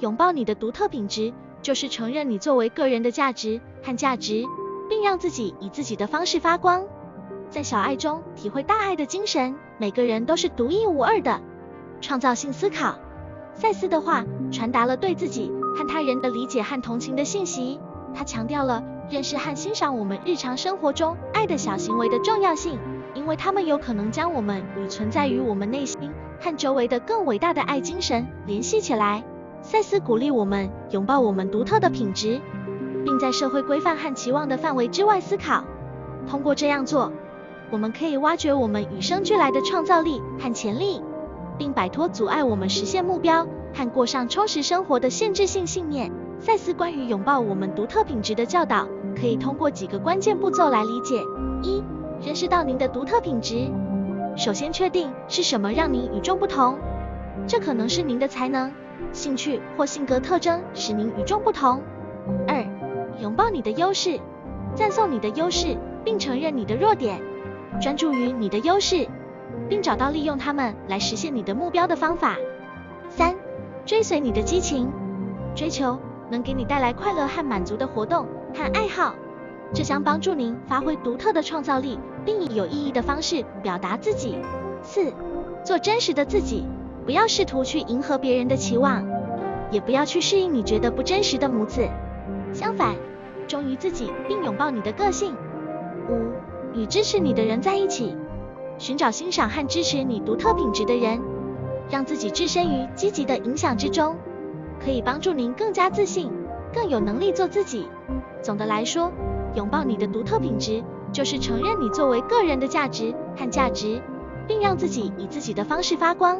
拥抱你的独特品质，就是承认你作为个人的价值和价值，并让自己以自己的方式发光。在小爱中体会大爱的精神，每个人都是独一无二的。创造性思考，赛斯的话传达了对自己和他人的理解和同情的信息。他强调了认识和欣赏我们日常生活中爱的小行为的重要性，因为他们有可能将我们与存在于我们内心和周围的更伟大的爱精神联系起来。赛斯鼓励我们拥抱我们独特的品质，并在社会规范和期望的范围之外思考。通过这样做，我们可以挖掘我们与生俱来的创造力和潜力，并摆脱阻碍我们实现目标和过上充实生活的限制性信念。赛斯关于拥抱我们独特品质的教导，可以通过几个关键步骤来理解：一、认识到您的独特品质。首先确定是什么让您与众不同，这可能是您的才能。兴趣或性格特征使您与众不同。二、拥抱你的优势，赞颂你的优势，并承认你的弱点，专注于你的优势，并找到利用它们来实现你的目标的方法。三、追随你的激情，追求能给你带来快乐和满足的活动和爱好，这将帮助您发挥独特的创造力，并以有意义的方式表达自己。四、做真实的自己。不要试图去迎合别人的期望，也不要去适应你觉得不真实的模子。相反，忠于自己并拥抱你的个性。五、与支持你的人在一起，寻找欣赏和支持你独特品质的人，让自己置身于积极的影响之中，可以帮助您更加自信，更有能力做自己。总的来说，拥抱你的独特品质，就是承认你作为个人的价值和价值，并让自己以自己的方式发光。